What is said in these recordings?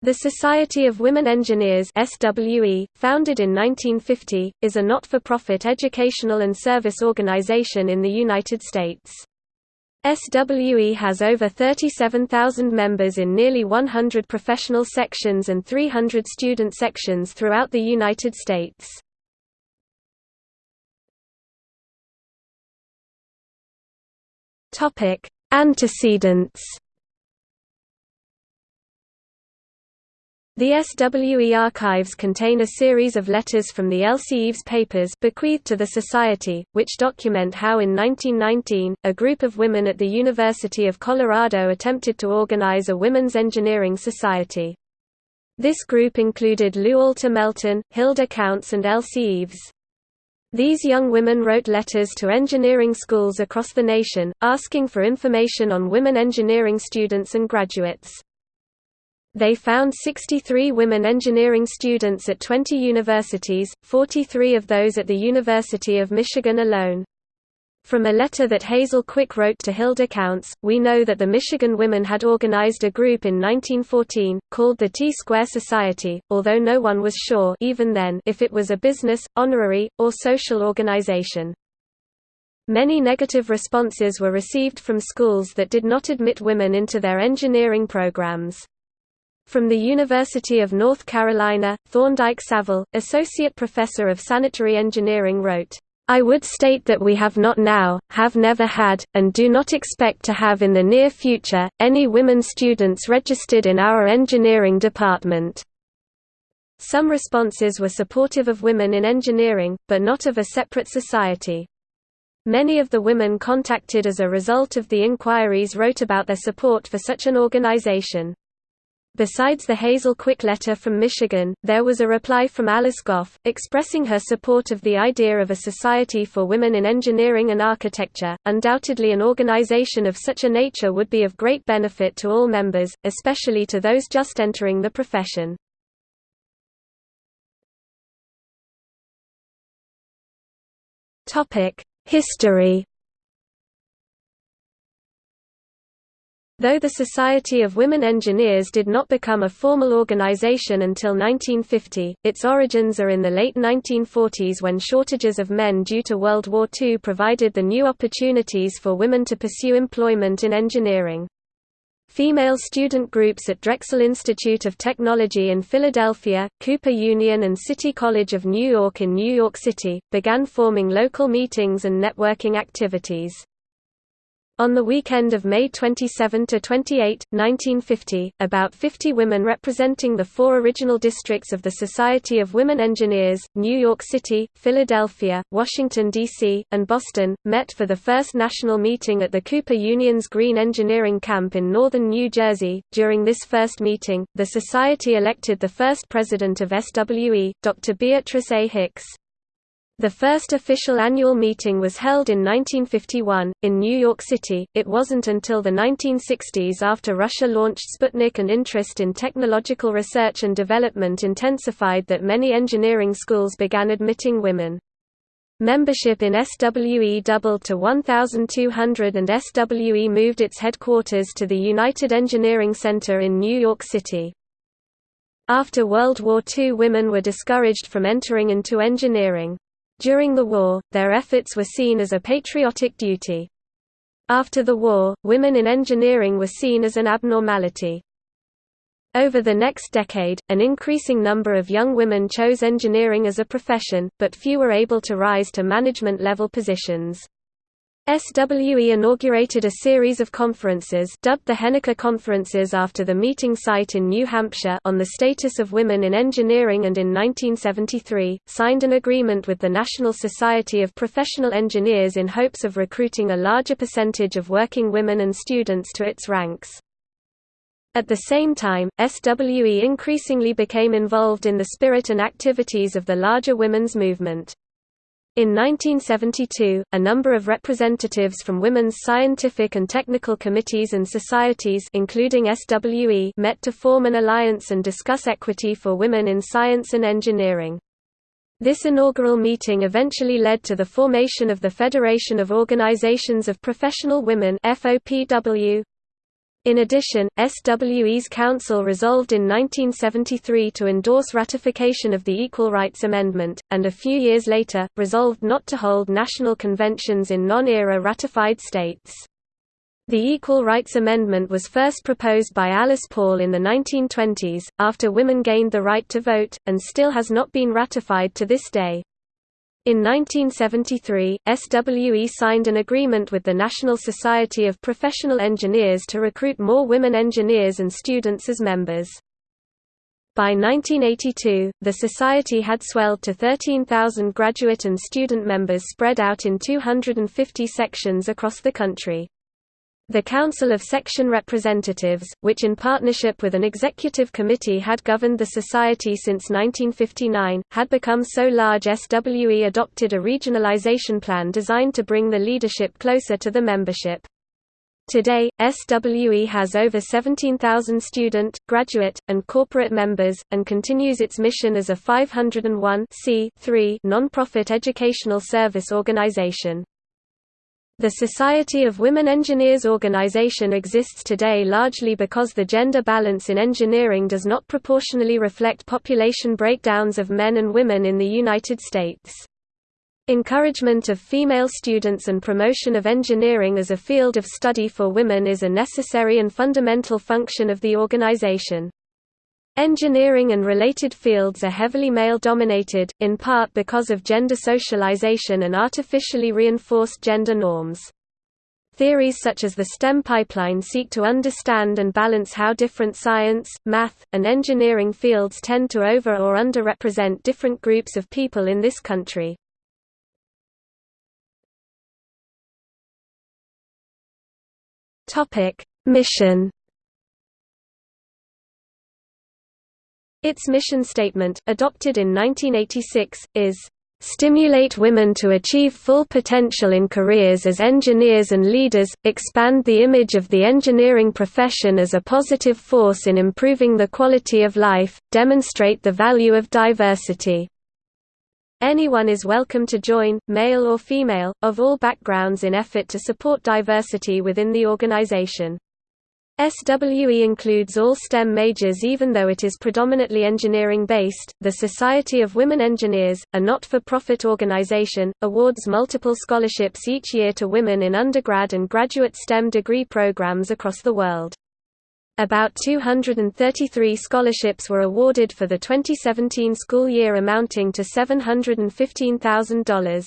The Society of Women Engineers SWE, founded in 1950, is a not-for-profit educational and service organization in the United States. SWE has over 37,000 members in nearly 100 professional sections and 300 student sections throughout the United States. Antecedents The SWE archives contain a series of letters from the Elsie Eaves papers bequeathed to the Society, which document how in 1919, a group of women at the University of Colorado attempted to organize a women's engineering society. This group included Lou Alta Melton, Hilda Counts and Elsie Eaves. These young women wrote letters to engineering schools across the nation, asking for information on women engineering students and graduates. They found 63 women engineering students at 20 universities, 43 of those at the University of Michigan alone. From a letter that Hazel Quick wrote to Hilda Counts, we know that the Michigan women had organized a group in 1914, called the T-Square Society, although no one was sure even then if it was a business, honorary, or social organization. Many negative responses were received from schools that did not admit women into their engineering programs. From the University of North Carolina, Thorndike Saville, Associate Professor of Sanitary Engineering wrote, I would state that we have not now, have never had, and do not expect to have in the near future, any women students registered in our engineering department. Some responses were supportive of women in engineering, but not of a separate society. Many of the women contacted as a result of the inquiries wrote about their support for such an organization. Besides the Hazel Quick letter from Michigan, there was a reply from Alice Goff, expressing her support of the idea of a society for women in engineering and architecture. Undoubtedly, an organization of such a nature would be of great benefit to all members, especially to those just entering the profession. History Though the Society of Women Engineers did not become a formal organization until 1950, its origins are in the late 1940s when shortages of men due to World War II provided the new opportunities for women to pursue employment in engineering. Female student groups at Drexel Institute of Technology in Philadelphia, Cooper Union and City College of New York in New York City, began forming local meetings and networking activities. On the weekend of May 27–28, 1950, about 50 women representing the four original districts of the Society of Women Engineers, New York City, Philadelphia, Washington, D.C., and Boston, met for the first national meeting at the Cooper Union's Green Engineering Camp in northern New Jersey. During this first meeting, the Society elected the first president of SWE, Dr. Beatrice A. Hicks. The first official annual meeting was held in 1951, in New York City. It wasn't until the 1960s after Russia launched Sputnik and interest in technological research and development intensified that many engineering schools began admitting women. Membership in SWE doubled to 1,200 and SWE moved its headquarters to the United Engineering Center in New York City. After World War II women were discouraged from entering into engineering. During the war, their efforts were seen as a patriotic duty. After the war, women in engineering were seen as an abnormality. Over the next decade, an increasing number of young women chose engineering as a profession, but few were able to rise to management-level positions. SWE inaugurated a series of conferences dubbed the Henniker Conferences after the meeting site in New Hampshire on the status of women in engineering and in 1973, signed an agreement with the National Society of Professional Engineers in hopes of recruiting a larger percentage of working women and students to its ranks. At the same time, SWE increasingly became involved in the spirit and activities of the larger women's movement. In 1972, a number of representatives from women's scientific and technical committees and societies including SWE met to form an alliance and discuss equity for women in science and engineering. This inaugural meeting eventually led to the formation of the Federation of Organizations of Professional Women FOPW. In addition, SWE's Council resolved in 1973 to endorse ratification of the Equal Rights Amendment, and a few years later, resolved not to hold national conventions in non-ERA ratified states. The Equal Rights Amendment was first proposed by Alice Paul in the 1920s, after women gained the right to vote, and still has not been ratified to this day. In 1973, SWE signed an agreement with the National Society of Professional Engineers to recruit more women engineers and students as members. By 1982, the society had swelled to 13,000 graduate and student members spread out in 250 sections across the country. The Council of Section Representatives, which in partnership with an executive committee had governed the society since 1959, had become so large SWE adopted a regionalization plan designed to bring the leadership closer to the membership. Today, SWE has over 17,000 student, graduate, and corporate members, and continues its mission as a 501 non-profit educational service organization. The Society of Women Engineers organization exists today largely because the gender balance in engineering does not proportionally reflect population breakdowns of men and women in the United States. Encouragement of female students and promotion of engineering as a field of study for women is a necessary and fundamental function of the organization. Engineering and related fields are heavily male-dominated, in part because of gender socialization and artificially reinforced gender norms. Theories such as the STEM pipeline seek to understand and balance how different science, math, and engineering fields tend to over- or underrepresent different groups of people in this country. Mission Its mission statement, adopted in 1986, is, "...stimulate women to achieve full potential in careers as engineers and leaders, expand the image of the engineering profession as a positive force in improving the quality of life, demonstrate the value of diversity." Anyone is welcome to join, male or female, of all backgrounds in effort to support diversity within the organization. SWE includes all STEM majors even though it is predominantly engineering-based. The Society of Women Engineers, a not-for-profit organization, awards multiple scholarships each year to women in undergrad and graduate STEM degree programs across the world. About 233 scholarships were awarded for the 2017 school year amounting to $715,000.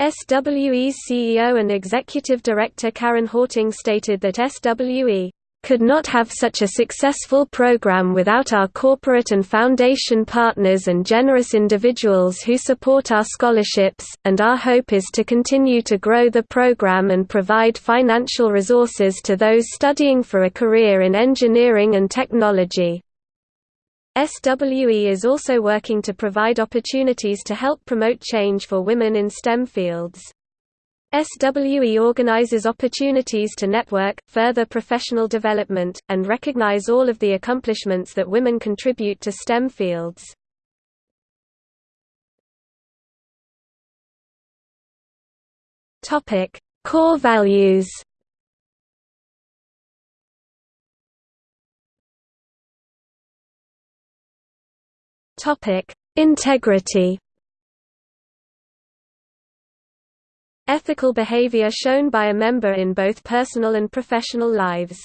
SWE's CEO and Executive Director Karen Horting stated that SWE could not have such a successful program without our corporate and foundation partners and generous individuals who support our scholarships, and our hope is to continue to grow the program and provide financial resources to those studying for a career in engineering and technology. SWE is also working to provide opportunities to help promote change for women in STEM fields. SWE organizes opportunities to network, further professional development, and recognize all of the accomplishments that women contribute to STEM fields. Core values Topic: Integrity. Ethical behavior shown by a member in both personal and professional lives.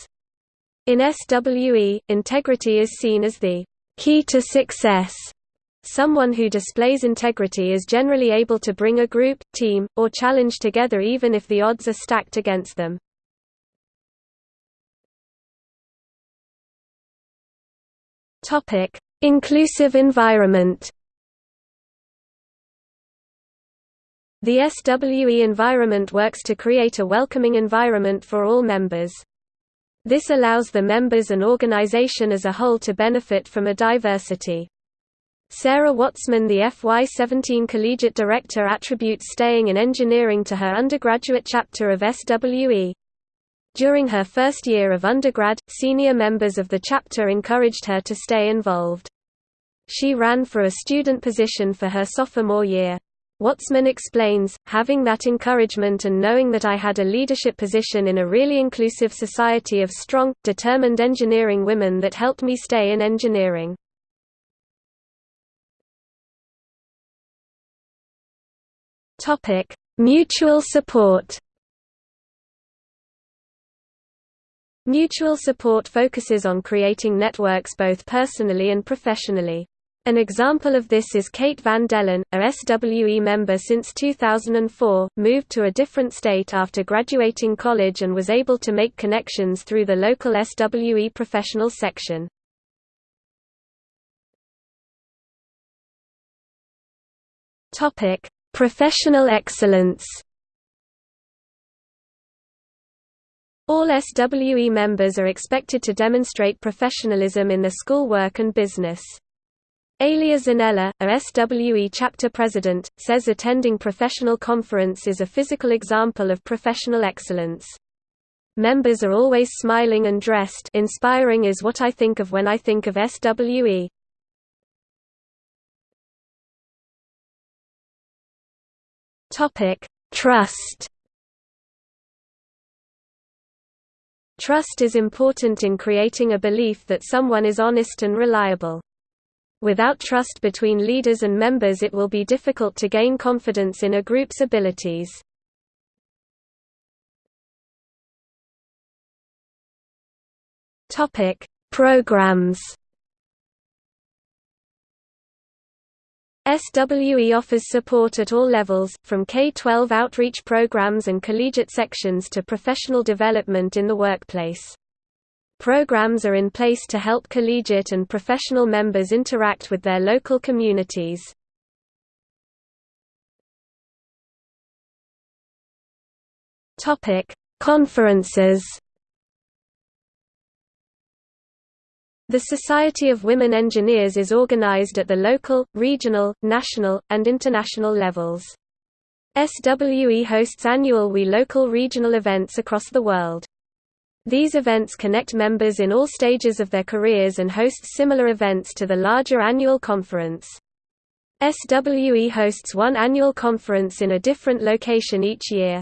In SWE, integrity is seen as the key to success. Someone who displays integrity is generally able to bring a group, team, or challenge together even if the odds are stacked against them. Topic: Inclusive environment The SWE environment works to create a welcoming environment for all members. This allows the members and organization as a whole to benefit from a diversity. Sarah Watzman the FY17 collegiate director attributes staying in engineering to her undergraduate chapter of SWE. During her first year of undergrad, senior members of the chapter encouraged her to stay involved. She ran for a student position for her sophomore year. Watzman explains, having that encouragement and knowing that I had a leadership position in a really inclusive society of strong, determined engineering women that helped me stay in engineering. Mutual support Mutual support focuses on creating networks both personally and professionally. An example of this is Kate Van Dellen, a SWE member since 2004, moved to a different state after graduating college and was able to make connections through the local SWE professional section. Professional excellence. All SWE members are expected to demonstrate professionalism in their schoolwork and business. Alia Zanella, a SWE chapter president, says attending professional conference is a physical example of professional excellence. Members are always smiling and dressed inspiring is what I think of when I think of SWE. Trust Trust is important in creating a belief that someone is honest and reliable. Without trust between leaders and members it will be difficult to gain confidence in a group's abilities. Programs SWE offers support at all levels, from K-12 outreach programs and collegiate sections to professional development in the workplace. Programs are in place to help collegiate and professional members interact with their local communities. Conferences The Society of Women Engineers is organized at the local, regional, national, and international levels. SWE hosts annual WE local regional events across the world. These events connect members in all stages of their careers and host similar events to the larger annual conference. SWE hosts one annual conference in a different location each year.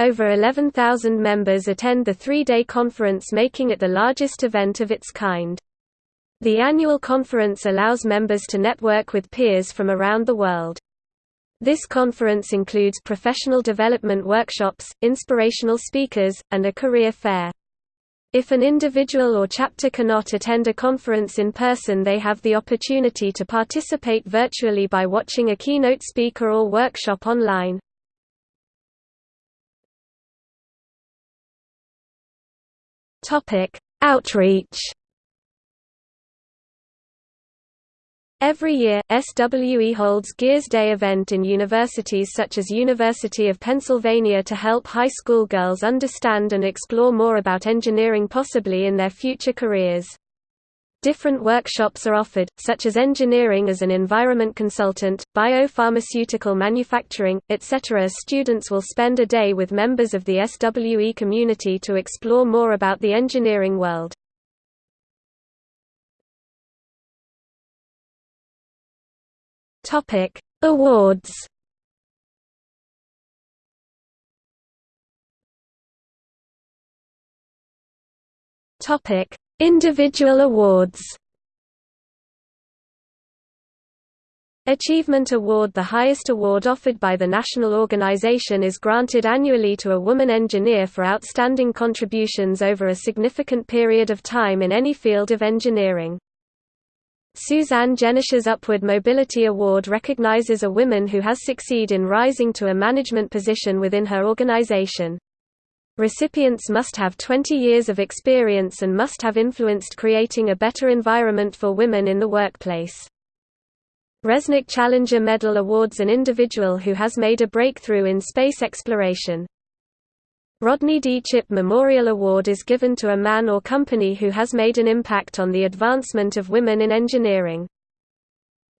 Over 11,000 members attend the three-day conference making it the largest event of its kind. The annual conference allows members to network with peers from around the world. This conference includes professional development workshops, inspirational speakers, and a career fair. If an individual or chapter cannot attend a conference in person they have the opportunity to participate virtually by watching a keynote speaker or workshop online. Outreach Every year, SWE holds Gears Day event in universities such as University of Pennsylvania to help high school girls understand and explore more about engineering possibly in their future careers. Different workshops are offered, such as engineering as an environment consultant, biopharmaceutical manufacturing, etc. Students will spend a day with members of the SWE community to explore more about the engineering world. Awards. Topic: Individual awards. Achievement Award The highest award offered by the national organization is granted annually to a woman engineer for outstanding contributions over a significant period of time in any field of engineering. Suzanne Jenniches Upward Mobility Award recognizes a woman who has succeed in rising to a management position within her organization. Recipients must have 20 years of experience and must have influenced creating a better environment for women in the workplace. Resnik Challenger Medal awards an individual who has made a breakthrough in space exploration. Rodney D. Chipp Memorial Award is given to a man or company who has made an impact on the advancement of women in engineering.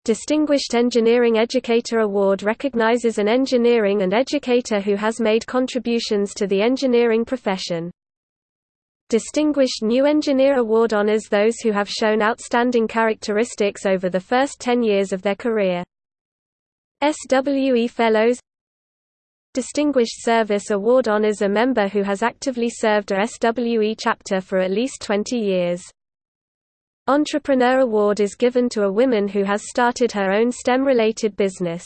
Distinguished Engineering Educator Award recognizes an engineering and educator who has made contributions to the engineering profession. Distinguished New Engineer Award honors those who have shown outstanding characteristics over the first 10 years of their career. SWE Fellows Distinguished Service Award honors a member who has actively served a SWE chapter for at least 20 years. Entrepreneur Award is given to a woman who has started her own STEM-related business.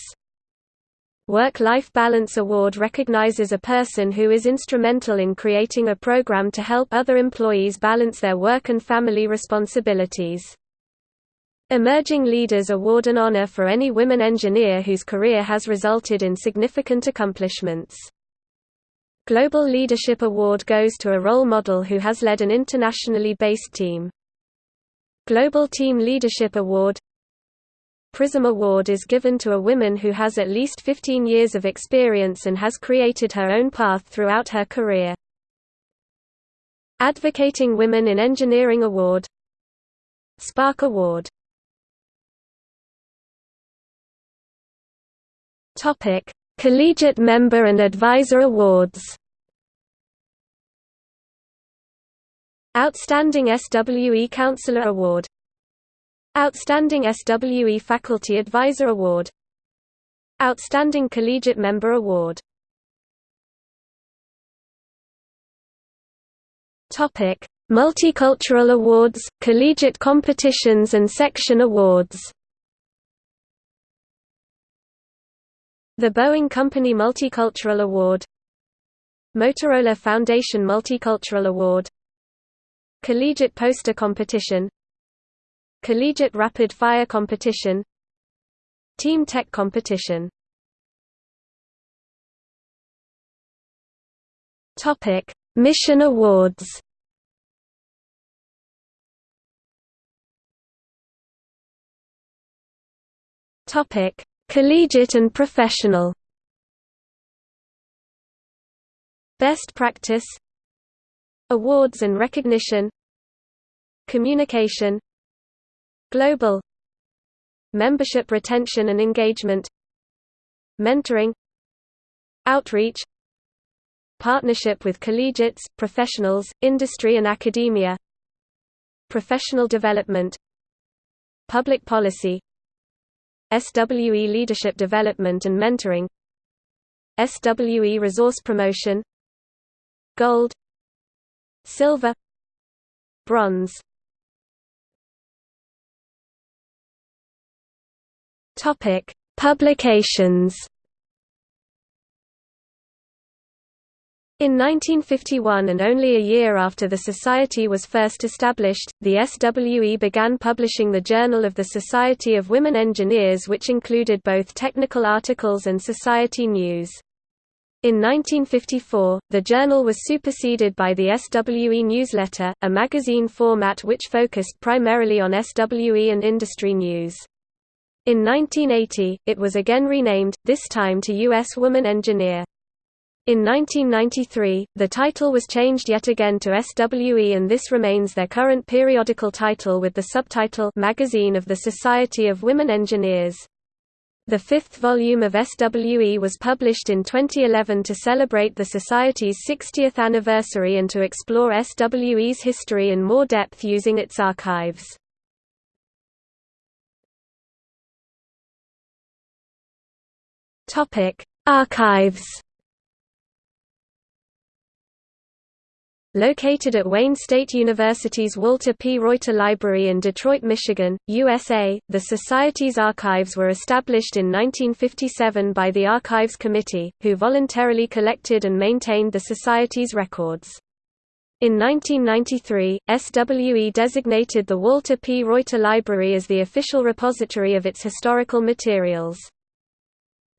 Work-Life Balance Award recognizes a person who is instrumental in creating a program to help other employees balance their work and family responsibilities. Emerging Leaders Award an honor for any women engineer whose career has resulted in significant accomplishments. Global Leadership Award goes to a role model who has led an internationally based team. Global Team Leadership Award Prism Award is given to a woman who has at least 15 years of experience and has created her own path throughout her career. Advocating Women in Engineering Award Spark Award Collegiate Member and Advisor Awards. Outstanding SWE Counselor Award. Outstanding SWE Faculty Advisor Award. Outstanding Collegiate Member Award. Multicultural Awards, Collegiate Competitions and Section Awards. The Boeing Company Multicultural Award. Motorola Foundation Multicultural Award Collegiate Poster Competition Collegiate Rapid Fire Competition Team Tech Competition Topic: Mission Awards. Topic: Collegiate and professional Best practice Awards and recognition Communication Global Membership retention and engagement Mentoring Outreach Partnership with collegiates, professionals, industry and academia Professional development Public policy SWE Leadership Development and Mentoring SWE Resource Promotion Gold Silver Bronze Topic Publications In 1951 and only a year after the Society was first established, the SWE began publishing the Journal of the Society of Women Engineers which included both technical articles and society news. In 1954, the journal was superseded by the SWE newsletter, a magazine format which focused primarily on SWE and industry news. In 1980, it was again renamed, this time to U.S. Woman Engineer. In 1993, the title was changed yet again to SWE and this remains their current periodical title with the subtitle Magazine of the Society of Women Engineers. The fifth volume of SWE was published in 2011 to celebrate the Society's 60th anniversary and to explore SWE's history in more depth using its archives. Archives Located at Wayne State University's Walter P. Reuther Library in Detroit, Michigan, USA, the Society's archives were established in 1957 by the Archives Committee, who voluntarily collected and maintained the Society's records. In 1993, SWE designated the Walter P. Reuther Library as the official repository of its historical materials.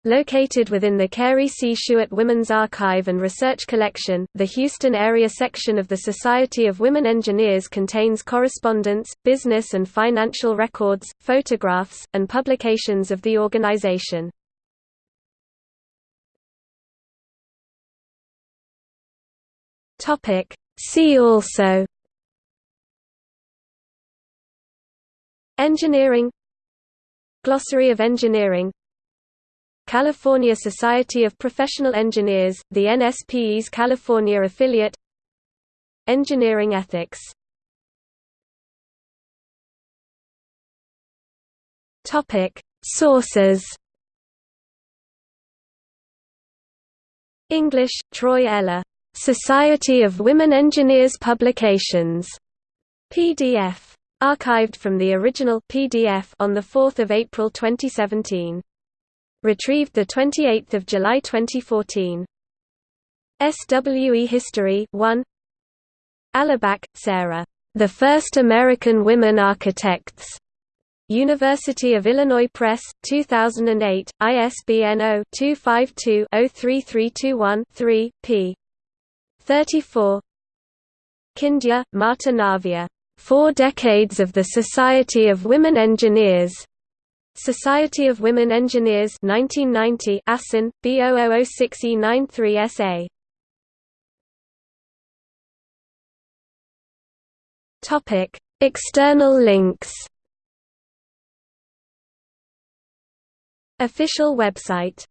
Located within the Carey C. Shuart Women's Archive and Research Collection, the Houston area section of the Society of Women Engineers contains correspondence, business and financial records, photographs, and publications of the organization. See also Engineering Glossary of engineering California Society of Professional Engineers, the NSPE's California affiliate Engineering ethics Sources English, Troy Eller. Society of Women Engineers Publications. PDF. Archived from the original PDF on 4 April 2017. Retrieved 28 July 2014. SWE History 1 Allaback, Sarah. The First American Women Architects. University of Illinois Press, 2008, ISBN 0-252-03321-3, p. 34 Kindya, Marta Navia. Four Decades of the Society of Women Engineers. Society of Women Engineers 1990 ASIN, B0006E93SA. Topic: External links. Official website